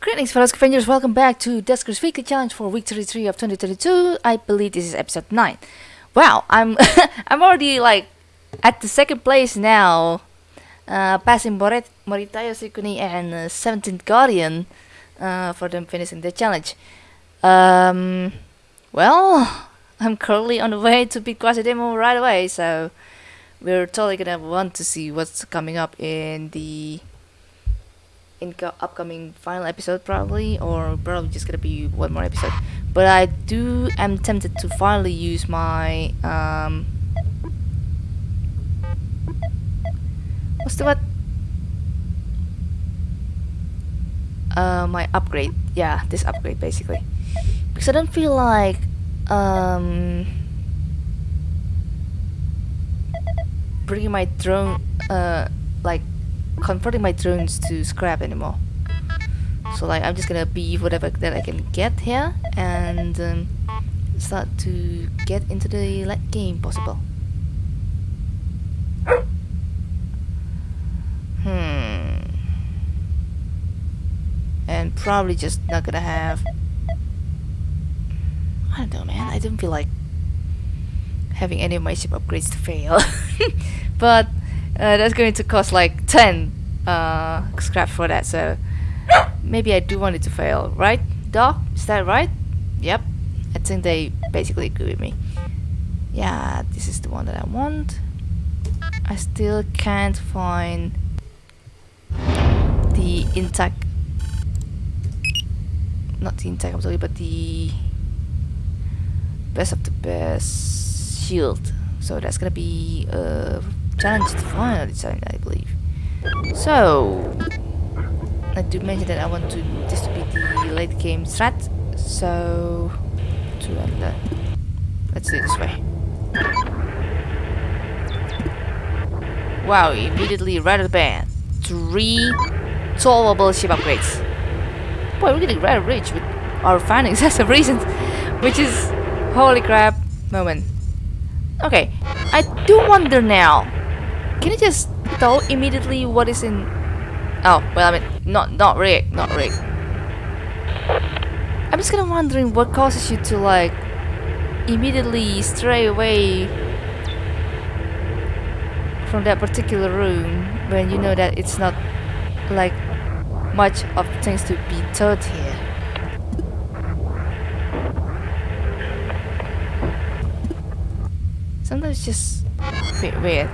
Greetings fellow scavengers, welcome back to Duskers Weekly Challenge for week 33 of 2022. I believe this is episode 9. Wow, I'm I'm already like at the second place now, uh, passing Moret Moritayo Sukuni and uh, 17th Guardian uh, for them finishing the challenge. Um, well, I'm currently on the way to beat Quasidemo right away, so we're totally gonna want to see what's coming up in the in upcoming final episode probably or probably just gonna be one more episode. But I do am tempted to finally use my um what's the what uh my upgrade. Yeah this upgrade basically. Because I don't feel like um bringing my drone uh like converting my drones to scrap anymore. So like I'm just gonna be whatever that I can get here and um, start to get into the late game possible. Hmm. And probably just not gonna have I don't know man, I don't feel like having any of my ship upgrades to fail. but uh, that's going to cost like 10 uh, scrap for that, so maybe I do want it to fail, right, Doc? Is that right? Yep, I think they basically agree with me. Yeah, this is the one that I want. I still can't find the intact, not the intact, I'm sorry, but the best of the best shield. So that's gonna be uh, challenge the final design, I believe. So, I do mention that I want to this to be the late game strat. So, to end the, let's do it this way. Wow, immediately right at the band. Three solvable ship upgrades. Boy, we're getting rather rich with our findings as a reason, which is holy crap moment. Okay, I do wonder now can you just tell immediately what is in... Oh, well, I mean, not, not rig, not rig. I'm just kind of wondering what causes you to, like, immediately stray away from that particular room when you know that it's not, like, much of things to be taught here. Sometimes just a bit weird.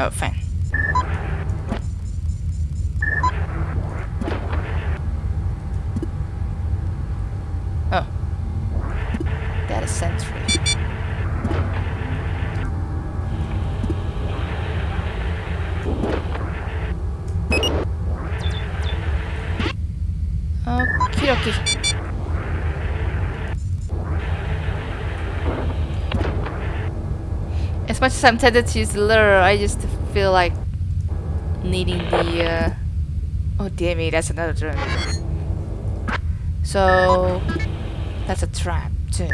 Oh, fine. Oh. That is sentry. Okie dokie. I'm tempted to use the lure, I just feel like needing the... Uh... Oh damn it, that's another drone. So... That's a trap too.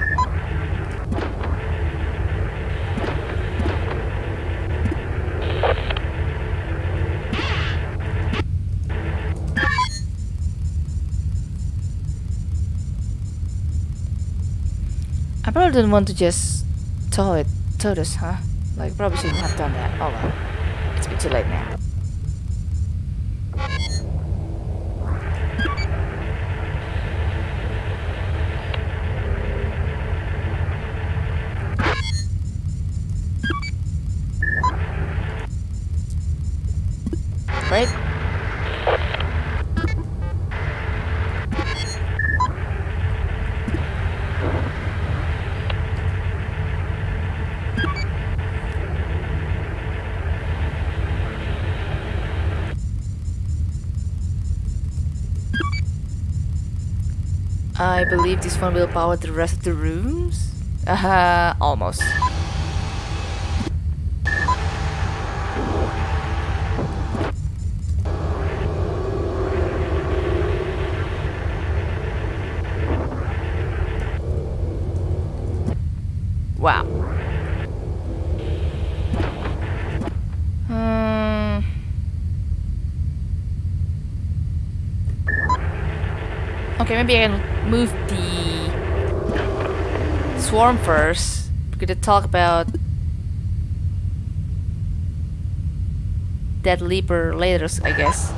I probably don't want to just tow it, tow this, huh? Like, probably shouldn't have done that. Oh well. It's been too late now. Right? I believe this one will power the rest of the rooms? Uh, almost. Wow. Hmm. Okay, maybe I can first. We're gonna talk about that leaper later, I guess.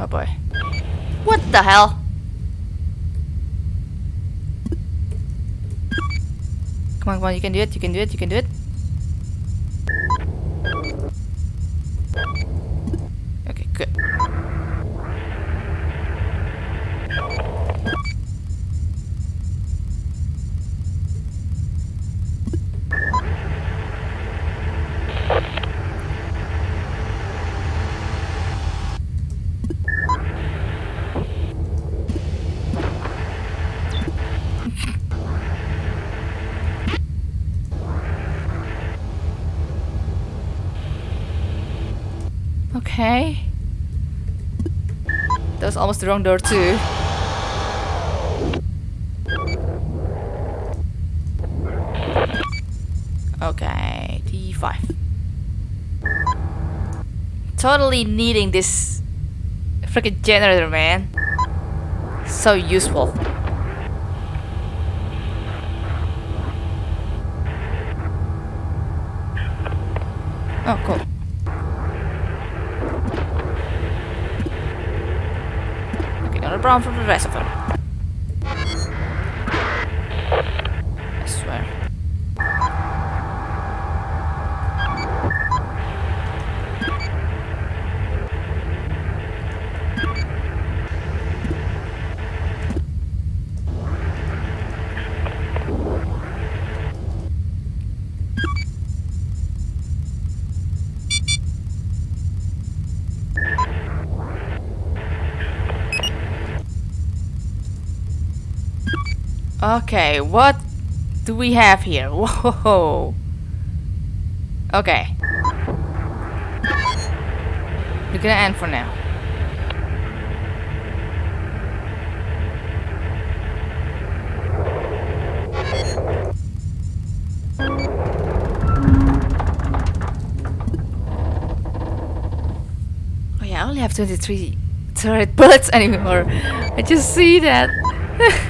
Oh boy. What the hell? Come on, come on, you can do it, you can do it, you can do it. Okay, good. Okay. That was almost the wrong door too. Okay, D5. Totally needing this freaking generator, man. So useful. Oh, cool. For the rest of them. I swear. Okay, what do we have here? Whoa. Okay. We're gonna end for now. Oh yeah, I only have 23 turret bullets anymore. I just see that.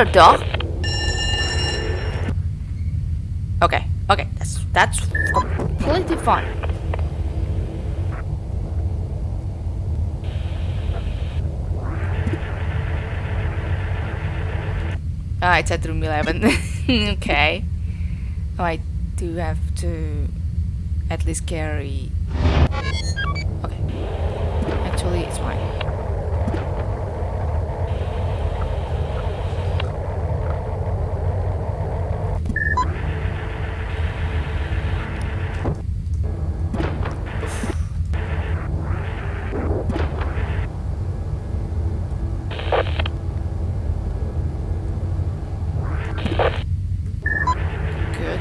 Okay, okay, that's that's completely fine. Ah, it's at room 11. okay. Oh, I do have to at least carry... Okay. Actually, it's fine. Good.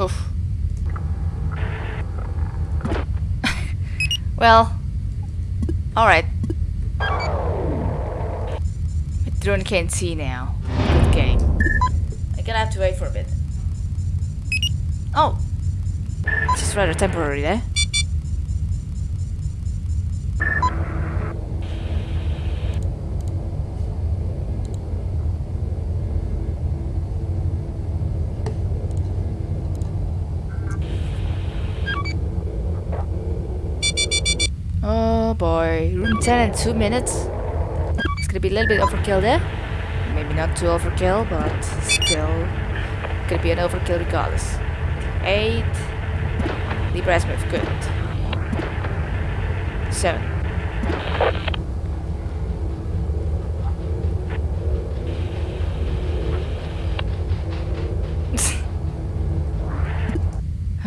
Oof. Well, alright. My drone can't see now. Good game. I'm gonna have to wait for a bit. Oh! It's just rather temporary there. Oh Boy, room 10 in 2 minutes. It's gonna be a little bit overkill there. Maybe not too overkill, but still gonna be an overkill regardless. 8. Libra Smith, good. 7.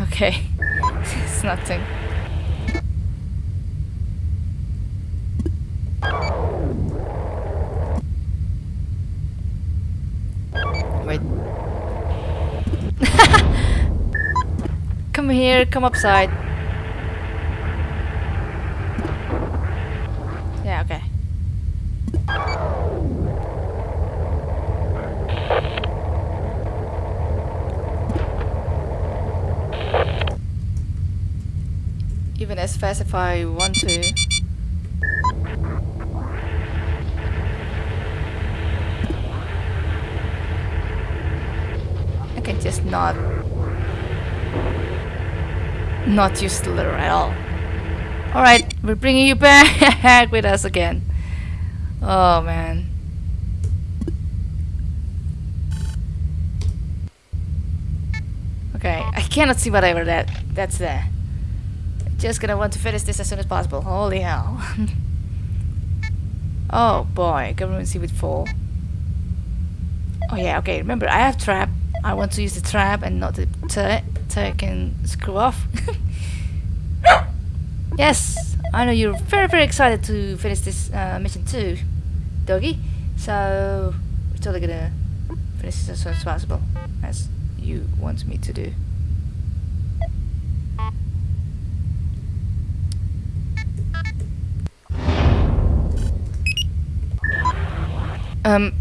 okay, it's nothing. Wait. Come come upside. Yeah, okay. Even as fast if I want to. I can just not not use the letter at all. Alright, we're bringing you back with us again. Oh man. Okay, I cannot see whatever that that's there. Just gonna want to finish this as soon as possible. Holy hell. oh boy, government see with 4. Oh yeah, okay, remember I have trap. I want to use the trap and not the turret so I can screw off. yes, I know you're very very excited to finish this uh, mission too, doggy. So we're totally gonna finish this as soon as possible, as you want me to do. Um.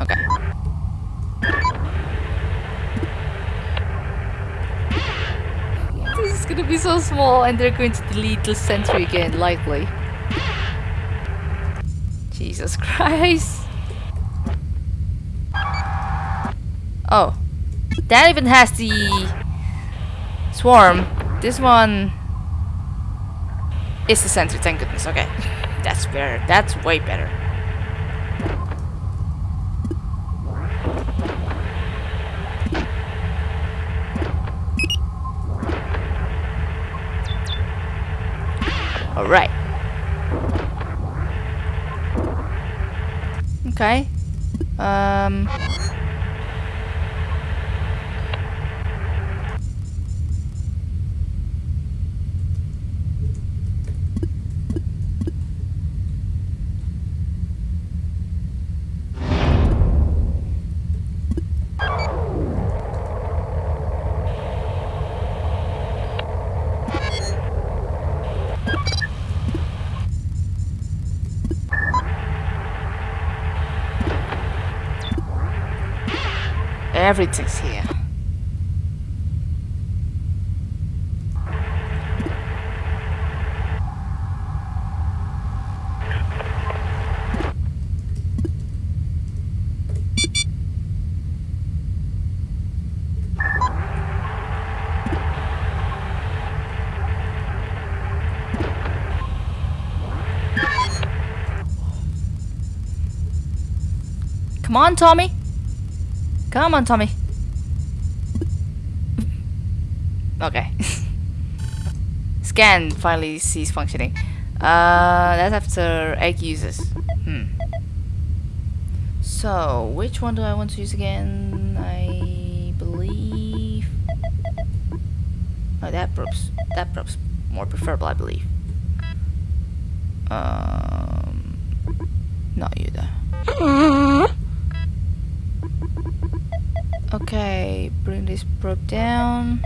Okay. This is gonna be small and they're going to delete the sentry again, likely. Jesus Christ. Oh. That even has the swarm. This one is the sentry, thank goodness. Okay. That's better. That's way better. Alright. Okay. Um. Everything's here. Come on, Tommy. Come on, Tommy. okay. Scan finally cease functioning. Uh, that's after egg uses. Hmm. So, which one do I want to use again? I believe... Oh, that props. That props more preferable, I believe. Um, not you though. Okay, bring this probe down.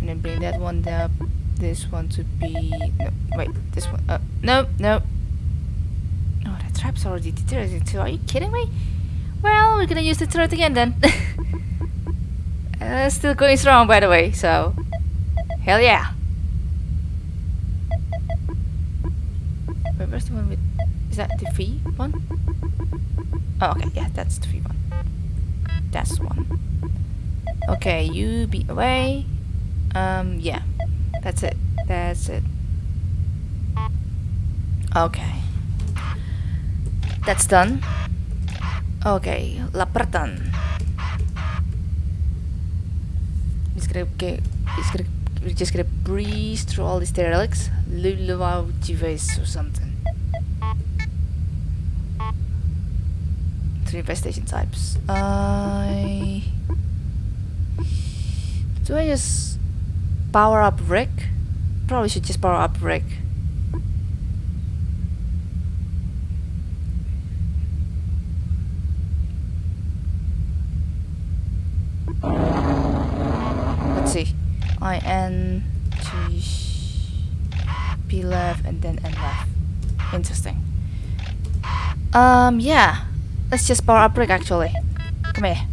And then bring that one up. This one to be... No, wait, this one... Uh, no, no. Oh, that trap's already deteriorating too. Are you kidding me? Well, we're gonna use the turret again then. uh, still going strong, by the way, so... Hell yeah! Wait, where's the one with... Is that the V one? Oh, okay, yeah, that's the V. That's one. Okay, you be away. Um, yeah. That's it. That's it. Okay. That's done. Okay, gonna get. He's gonna. We're just gonna breeze through all these derelicts. Jives or something. Three infestation types. I. Do I just power up Rick? Probably should just power up Rick. Let's see. I N G P left and then N left. Interesting. Um yeah. Let's just power up Rick actually. Come here.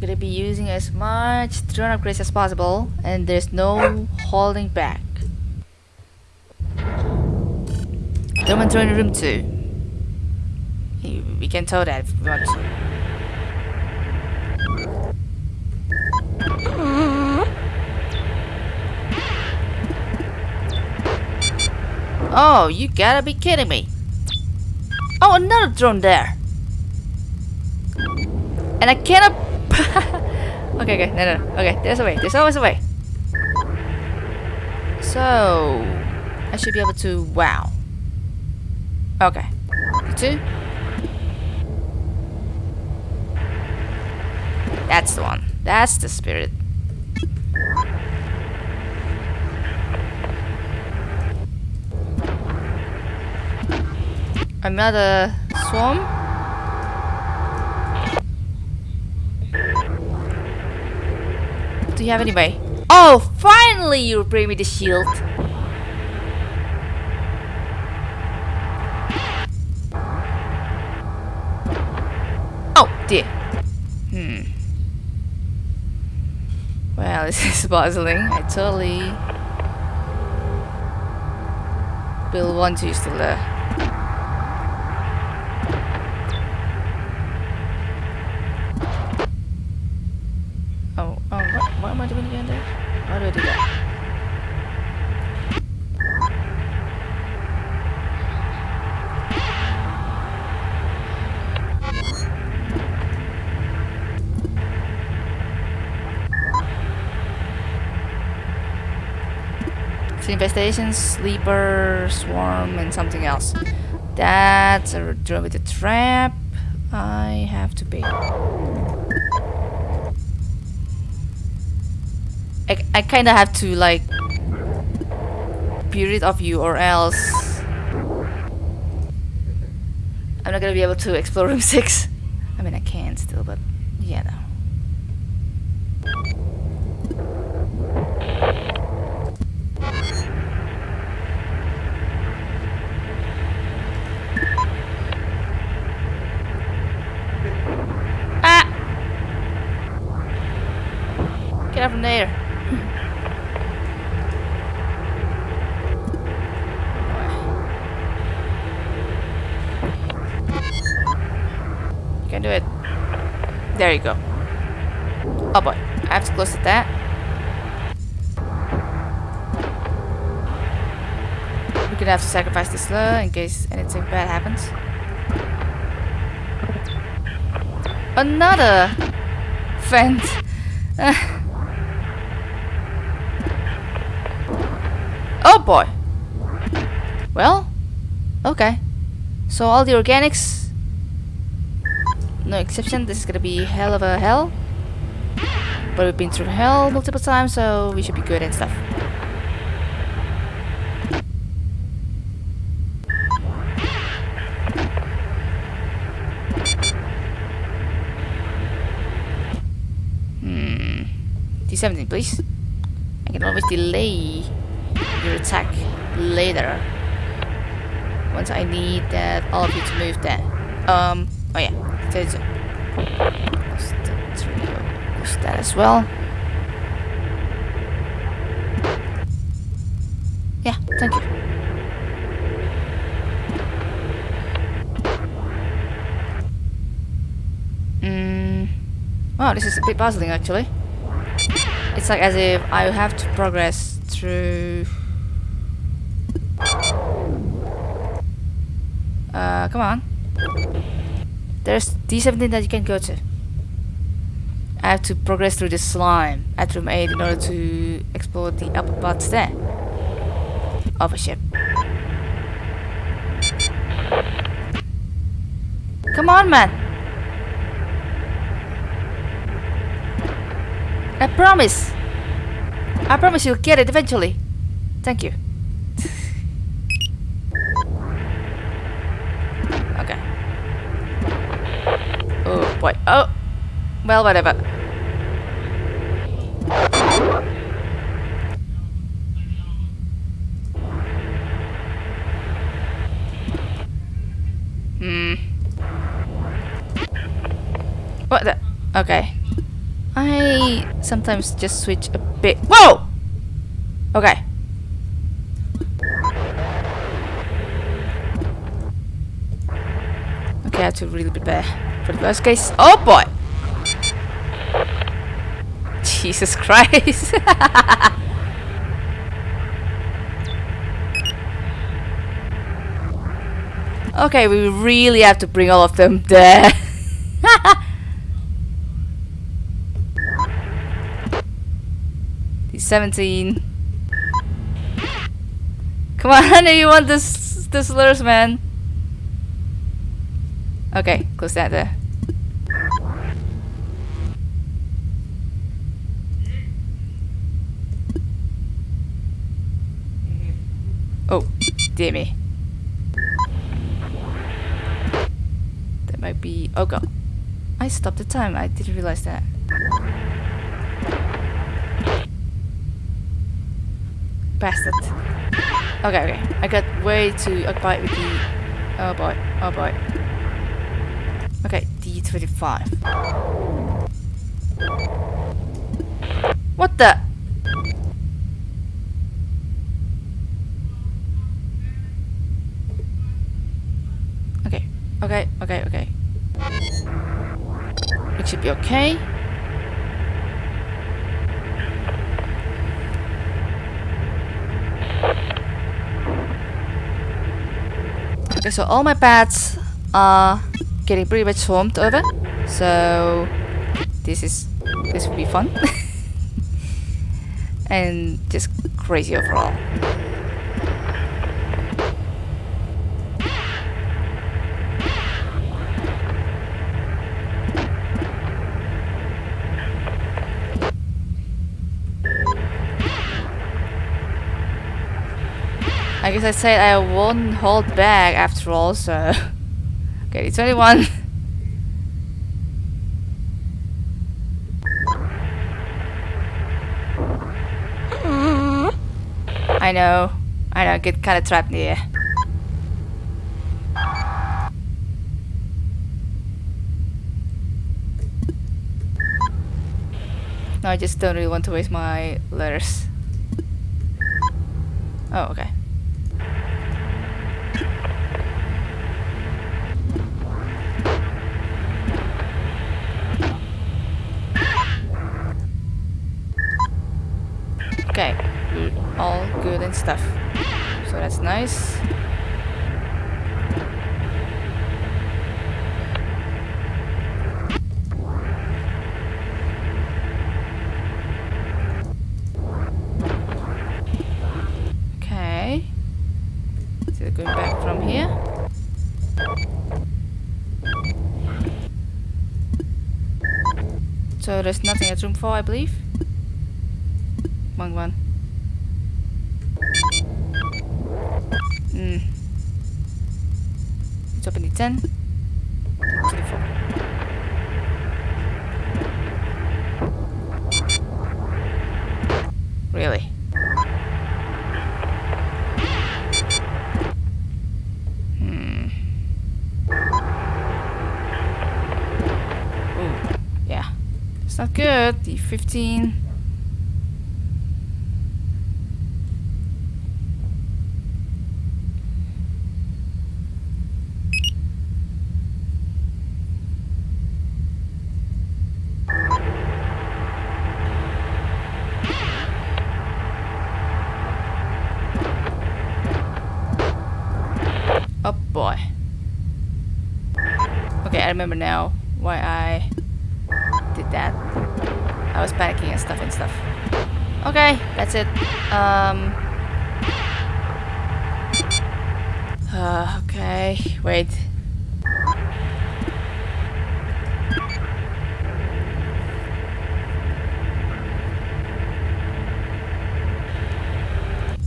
Gonna be using as much drone upgrades as possible and there's no holding back. And drone room 2. We can tell that if we want to. Oh, you gotta be kidding me. Oh, another drone there. And I cannot... okay, okay, no, no, no. Okay, there's a way. There's always a way. So... I should be able to... Wow. Okay. Two. That's the one. That's the spirit. Another swarm. Do you have any way? Oh, finally you bring me the shield. Oh dear. Hmm. Well, this is puzzling. I totally will want to use the lure. Oh, oh, what, what am I doing again there? How do I do that? So infestation, sleeper, swarm, and something else. That's a a trap. I have to pay. I, I kind of have to like period of you or else I'm not gonna be able to explore room 6 I mean I can still but yeah no Ah! Get up from there. You can do it. There you go. Oh boy, I have to close to that. We're gonna have to sacrifice this lure in case anything bad happens. Another vent. oh boy. Well, okay. So all the organics, no exception. This is gonna be hell of a hell. But we've been through hell multiple times, so we should be good and stuff. Hmm. D17, please. I can always delay your attack later. Once I need that all of you to move that. Um, oh yeah, 32. Plus the. Push that as well. Yeah, thank you. Mm, Wow, this is a bit puzzling actually. It's like as if I have to progress through... Uh, come on. There's D17 that you can go to. I have to progress through the slime at room 8 in order to explore the upper parts there. Of a ship. Come on, man! I promise! I promise you'll get it eventually. Thank you. okay. Boy. Oh! Well, whatever. Hmm. What the? Okay. I sometimes just switch a bit. Whoa! Okay. Okay, I have to really prepare for the worst case. Oh boy! Jesus Christ. okay, we really have to bring all of them there. He's 17. Come on, you want this this slurs, man. Okay, close that there. Oh, dear me. That might be... Oh god. I stopped the time. I didn't realize that. Bastard. Okay, okay. I got way too occupied with the... Oh boy. Oh boy. Okay, D25. What the? Okay, okay, okay, okay. It should be okay. Okay, so all my pads are getting pretty much swarmed over. So this is this will be fun. and just crazy overall. I guess I said I won't hold back after all, so... okay, it's only one. I know. I know, I get kinda trapped here. No, I just don't really want to waste my letters. Oh. Okay, all good and stuff. So that's nice. Okay. So going back from here. So there's nothing at room 4, I believe. Open the 10. 24. Really? Hmm. Ooh, yeah. It's not good. The 15. Oh boy. Okay, I remember now why I did that. I was panicking and stuff and stuff. Okay, that's it. Um. Uh, okay, wait.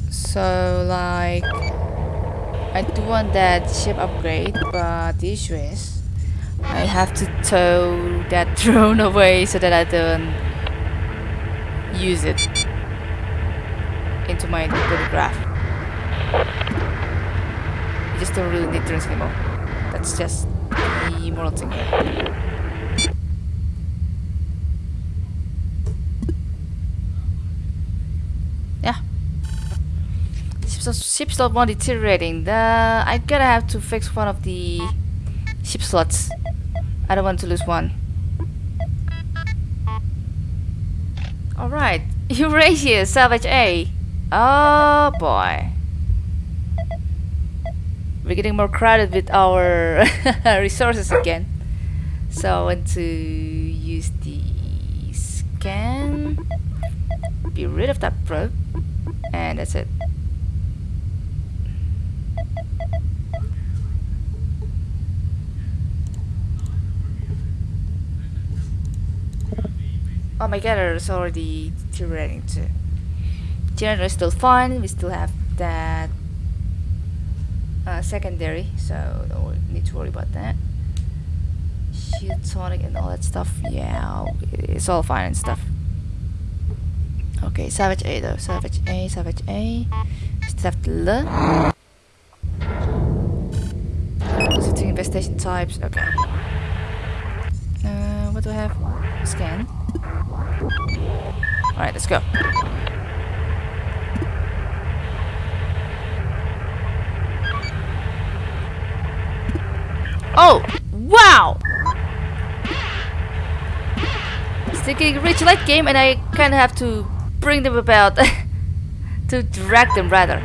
So, like, I do want that ship upgrade, but the issue is I have to tow that drone away so that I don't use it into my photograph. You just don't really need drones anymore. That's just the moral thing here. Yeah. Ship, ship slot 1 deteriorating. The, I gotta have to fix one of the ship slots. I don't want to lose one. Alright, Eurasia, salvage A. Oh boy. We're getting more crowded with our resources again. So I want to use the scan. Be rid of that probe. And that's it. Oh my god, it's already deteriorating too. Generator is still fine, we still have that uh, secondary, so don't need to worry about that. Shield tonic and all that stuff, yeah, it's all fine and stuff. Okay, Savage A though, Savage A, Savage A. Still have the L. Setting investigation types, okay. Uh, what do I have? Scan. Alright, let's go. Oh! Wow! It's rich late game and I kinda have to bring them about to drag them rather.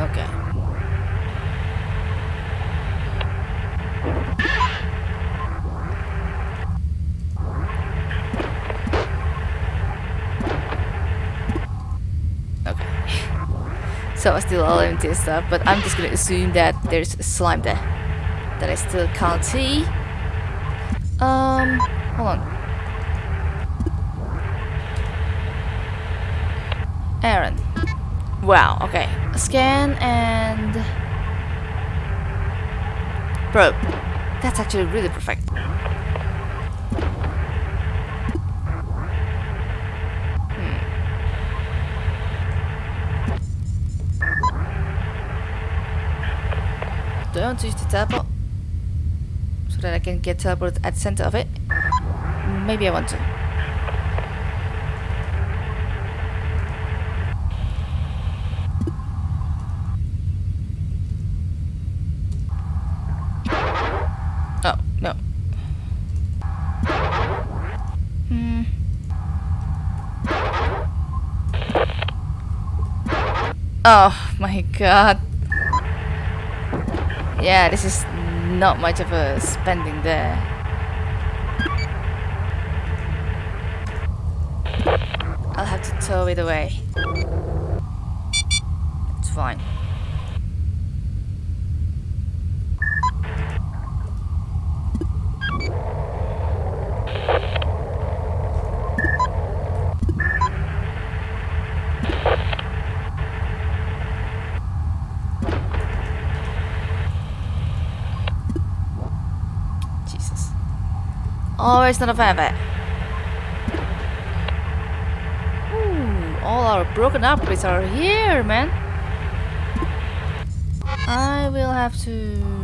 Okay. Okay. So I still all empty and stuff, but I'm just gonna assume that there's slime there that I still can't see. Um, hold on. Aaron. Wow, okay. Scan and... Probe. That's actually really perfect. Want to use the teleport? So that I can get teleported at the center of it? Maybe I want to. Oh, no. Hmm. Oh my god. Yeah, this is not much of a spending there. I'll have to tow it away. It's fine. Jesus. A fan of it. Ooh, all our broken upgrades are here, man. I will have to...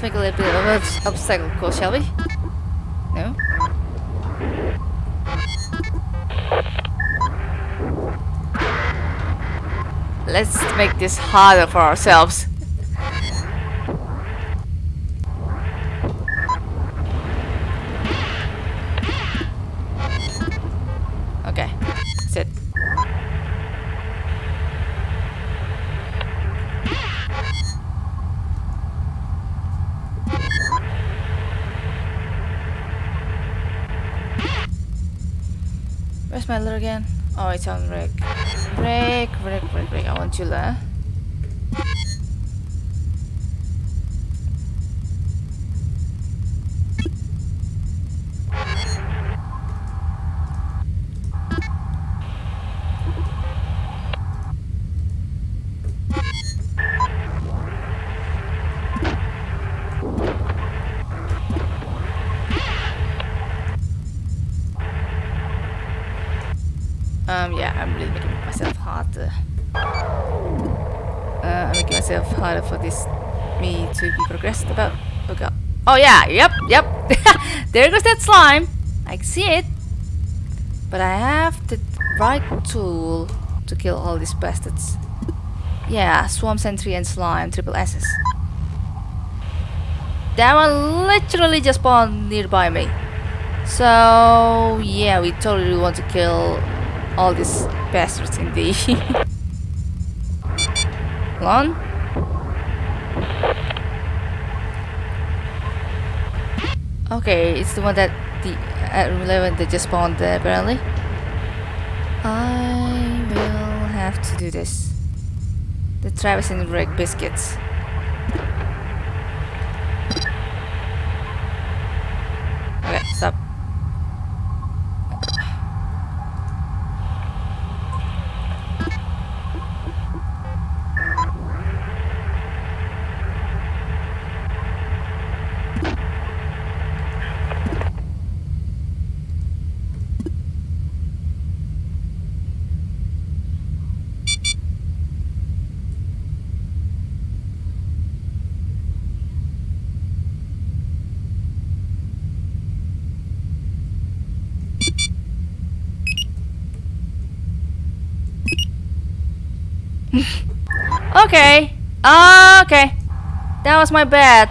let's make a little bit of an obstacle course, shall we? No? Let's make this harder for ourselves. Again? Oh, it's on break. Break, break, break, break. I want you, uh, learn. Oh yeah, yep, yep. there goes that slime. I can see it. But I have the right tool to kill all these bastards. Yeah, Swarm Sentry and Slime, triple S's. That one literally just spawned nearby me. So, yeah, we totally want to kill all these bastards in the lawn. Okay, it's the one that the at room 11 they just spawned there apparently. I will have to do this. The Travis and Rick biscuits. Okay, stop. Okay. Okay. That was my bad.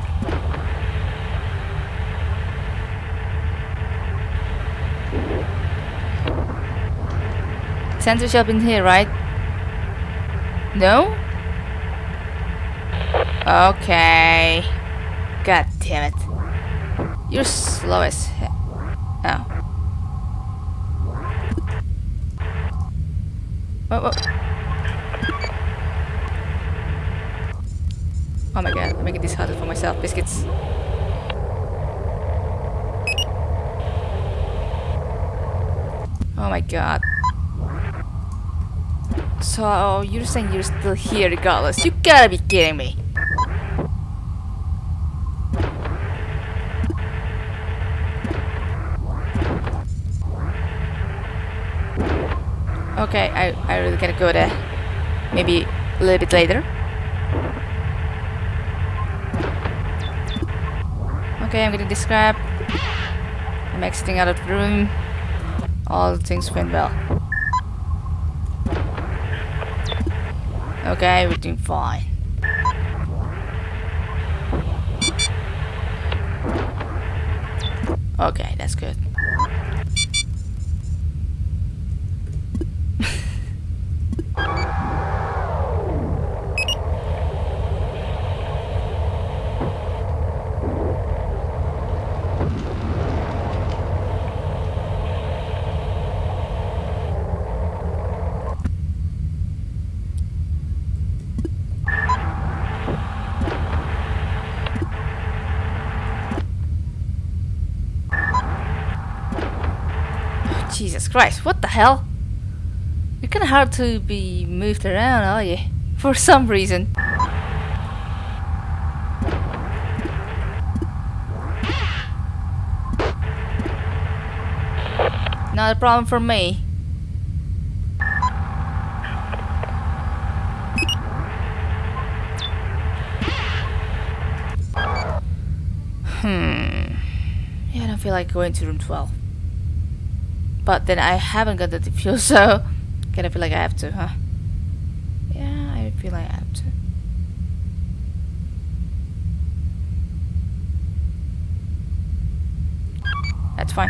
Sensor shop in here, right? No? Okay. God damn it. You're slow as he- Oh. What, what? Oh my god, I'm making this harder for myself. Biscuits. Oh my god. So, you're saying you're still here regardless? You gotta be kidding me. Okay, I, I really gotta go there. Maybe a little bit later. Okay, I'm getting this crap. I'm exiting out of the room. All things went well. Okay, everything fine. Okay, that's good. Jesus Christ, what the hell? You're kinda hard to be moved around, are you? For some reason. Not a problem for me. Hmm. Yeah, I don't feel like going to room 12. But then I haven't got the diffuse, so kind of feel like I have to, huh? Yeah, feel I have to. That's fine.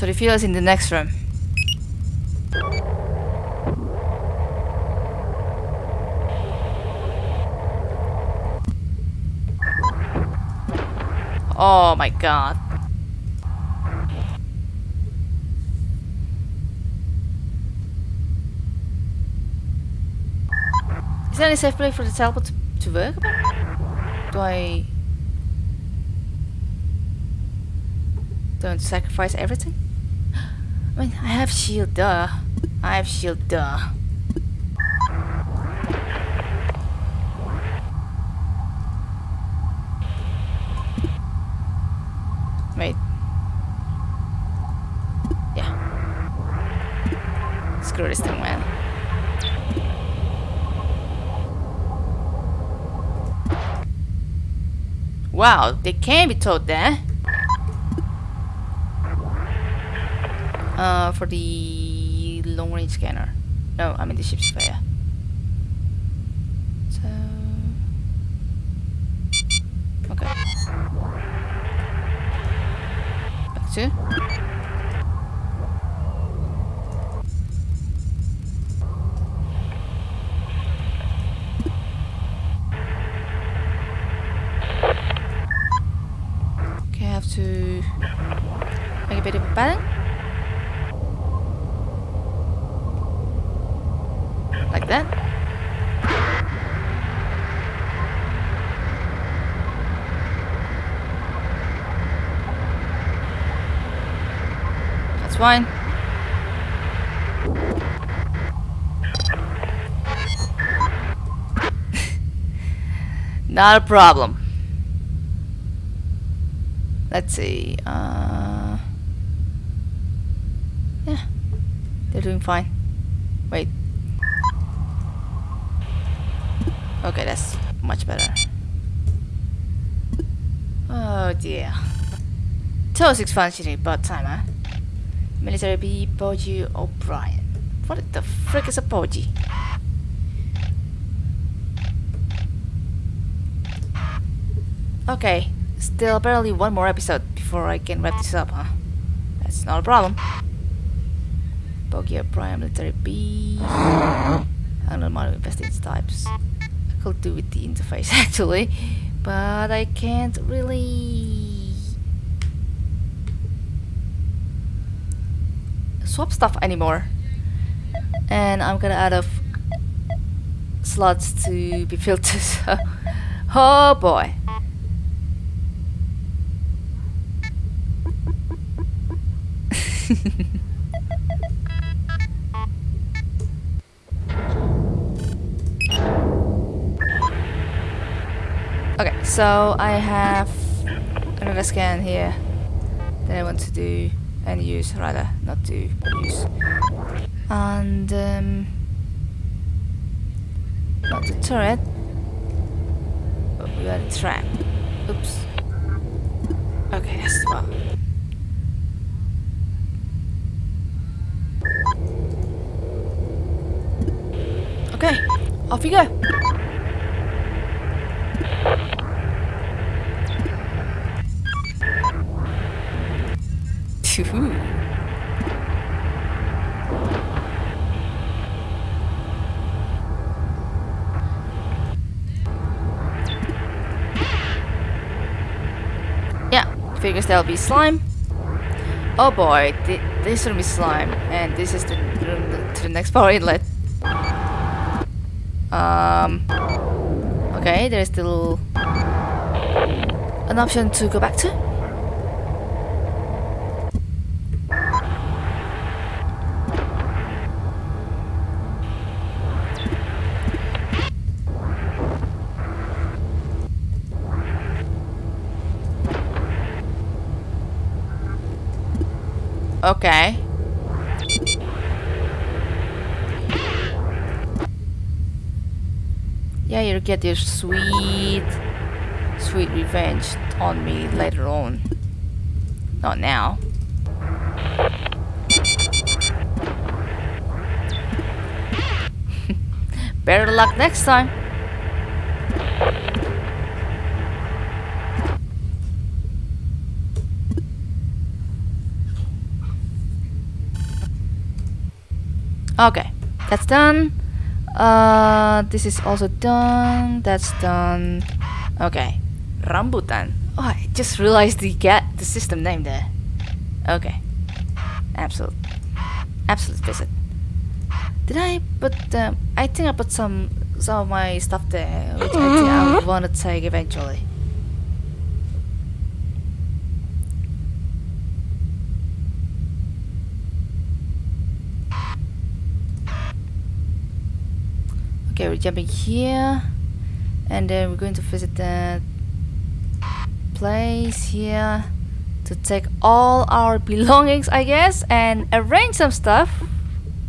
So the fuel is in the next room. Oh my god. Is there any safe place for the teleport to, to work? Do I... Don't sacrifice everything? I have shield, duh. I have shield, duh. Wait. Yeah. Screw this thing, man. Wow, they can be told there. Uh, for the long range scanner. No, I mean the ship surveyor. So. Okay. Back to. Okay, I have to make a bit of a pattern. That. That's fine. Not a problem. Let's see. Uh, yeah, they're doing fine. Wait. Okay, that's much better. Oh dear. Is functioning about time, huh? Military B. Poggi O'Brien. What the frick is a Poggi? Okay, still apparently one more episode before I can wrap this up, huh? That's not a problem. Poggi O'Brien, Military B. I don't know model investing types. Do with the interface actually, but I can't really swap stuff anymore. And I'm gonna out of slots to be filled to so oh boy. So I have another scan here that I want to do and use, rather, not to use. And, um, not the turret, but we got a trap. Oops. Okay, that's the one. Okay, off we go. There'll be slime. Oh boy, th this will be slime, and this is the room to the next power inlet. Um. Okay, there's still an option to go back to. Okay. Yeah, you'll get your sweet, sweet revenge on me later on. Not now. Better luck next time. Okay, that's done. Uh, this is also done. That's done. Okay, rambutan. Oh, I just realized the get the system name there. Okay, absolute, absolute visit. Did I put? Um, I think I put some some of my stuff there, which I think I want to take eventually. Okay, we're jumping here, and then we're going to visit that place here to take all our belongings, I guess, and arrange some stuff.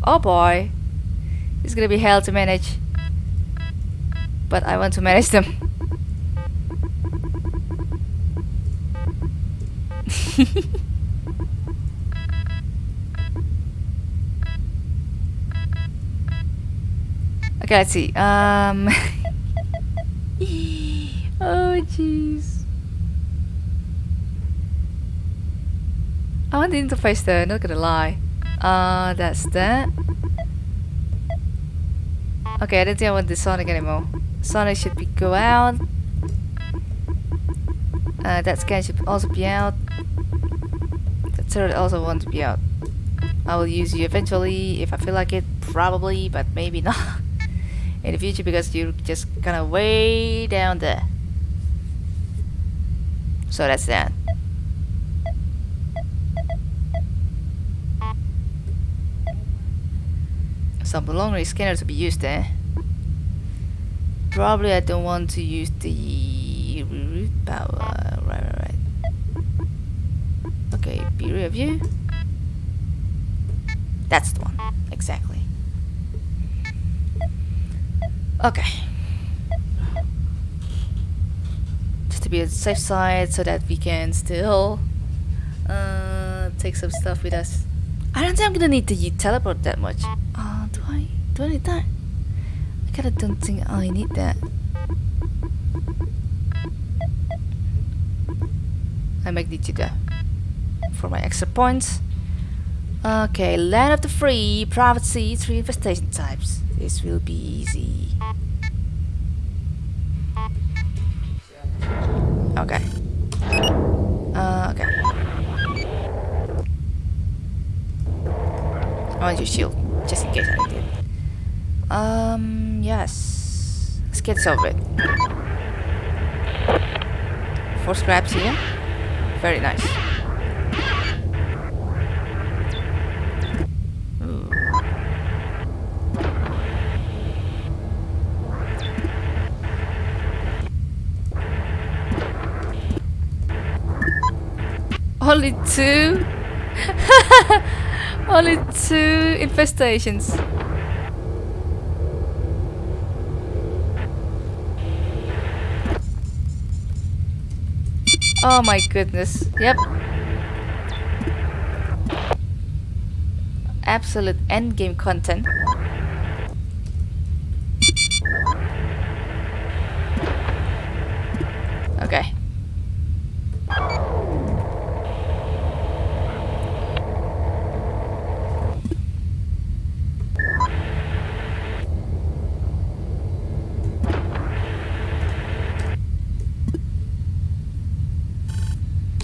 Oh boy, it's gonna be hell to manage, but I want to manage them. Okay, let's see. Um. oh, jeez. I want the interface though, not gonna lie. Uh, that's that. Okay, I don't think I want the Sonic anymore. Sonic should be go out. Uh, that scan should also be out. The turret also want to be out. I will use you eventually if I feel like it, probably, but maybe not in the future because you're just kind of way down there. So that's that. Some long range scanner to be used there. Probably I don't want to use the root power. Right, right, right. Okay, be review. That's the one, exactly. Okay. Just to be on the safe side so that we can still uh, take some stuff with us. I don't think I'm gonna need to teleport that much. Uh, do I? Do I need that? I kinda don't think I need that. I might need to though. For my extra points. Okay, land of the free, privacy, three infestation types. This will be easy. Okay. Uh, okay. I want your shield, just in case I. Um, yes. Let's get over it. Four scraps here. Very nice. Ooh. Only two? Only two infestations. Oh my goodness. Yep. Absolute endgame content. Okay.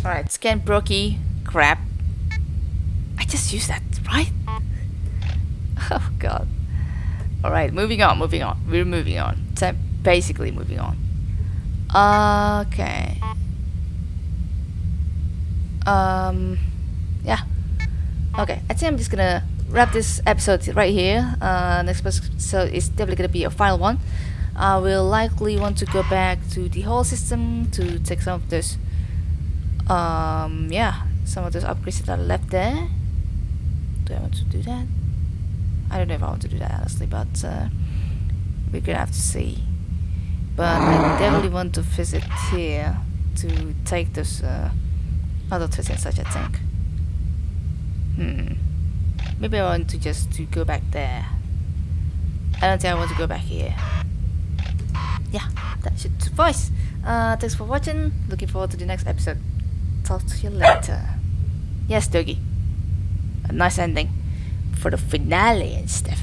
Alright, scan Brookie. Crap. I just used that, right? Oh god. Alright, moving on, moving on. We're moving on. So basically moving on. Okay. Um yeah. Okay, I think I'm just gonna wrap this episode right here. Uh next episode is definitely gonna be a final one. I will likely want to go back to the whole system to take some of those um yeah some of those upgrades that are left there Do I want to do that? I don't know if I want to do that honestly, but uh, we're gonna have to see. But I definitely want to visit here to take those uh, other twists such I think. Hmm. Maybe I want to just to go back there. I don't think I want to go back here. Yeah, that should suffice. Uh, thanks for watching. Looking forward to the next episode. Talk to you later. Yes, Doggy. A nice ending for the finale and stuff.